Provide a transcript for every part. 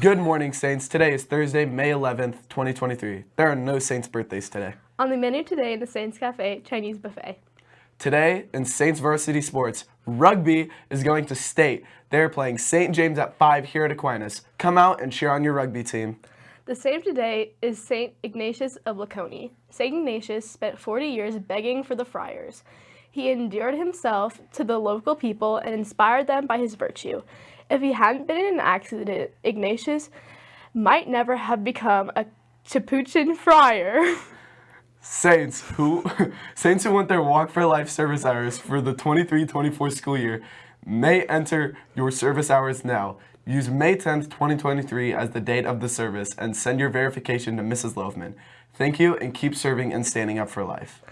Good morning, Saints. Today is Thursday, May 11th, 2023. There are no Saints birthdays today. On the menu today in the Saints Cafe, Chinese buffet. Today in Saints varsity sports, rugby is going to state. They're playing St. James at 5 here at Aquinas. Come out and cheer on your rugby team. The saint today is St. Ignatius of Laconi. St. Ignatius spent 40 years begging for the friars. He endeared himself to the local people and inspired them by his virtue. If he hadn't been in an accident, Ignatius might never have become a Capuchin friar. Saints who Saints who want their Walk for Life service hours for the 23-24 school year may enter your service hours now. Use May 10th, 2023 as the date of the service and send your verification to Mrs. Loveman. Thank you and keep serving and standing up for life.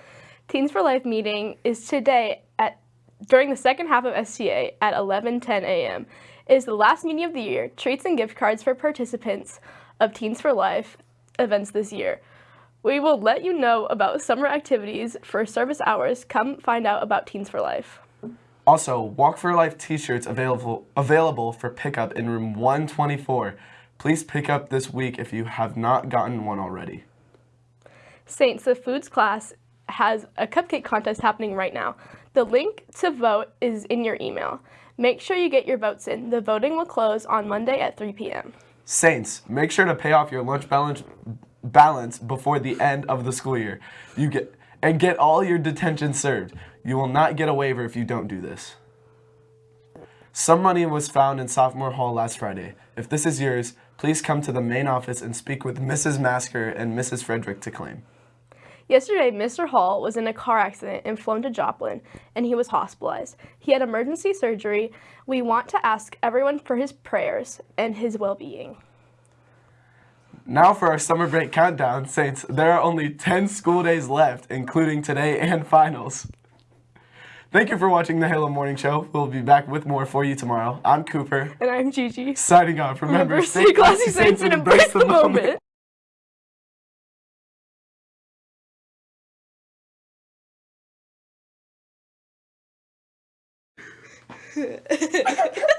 Teens for Life meeting is today at during the second half of STA at 11:10 a.m. It is the last meeting of the year. Treats and gift cards for participants of Teens for Life events this year. We will let you know about summer activities for service hours. Come find out about Teens for Life. Also, Walk for Life t-shirts available available for pickup in room 124. Please pick up this week if you have not gotten one already. Saints, the foods class has a cupcake contest happening right now. The link to vote is in your email. Make sure you get your votes in. The voting will close on Monday at 3 p.m. Saints, make sure to pay off your lunch balance balance before the end of the school year. You get and get all your detention served. You will not get a waiver if you don't do this. Some money was found in sophomore hall last Friday. If this is yours, please come to the main office and speak with Mrs. Masker and Mrs. Frederick to claim. Yesterday, Mr. Hall was in a car accident and flown to Joplin, and he was hospitalized. He had emergency surgery. We want to ask everyone for his prayers and his well-being. Now for our summer break countdown, Saints. There are only 10 school days left, including today and finals. Thank you for watching the Halo Morning Show. We'll be back with more for you tomorrow. I'm Cooper. And I'm Gigi. Signing off. Remember, Remember stay classy, Saints, and embrace the moment. moment. ハハハハ!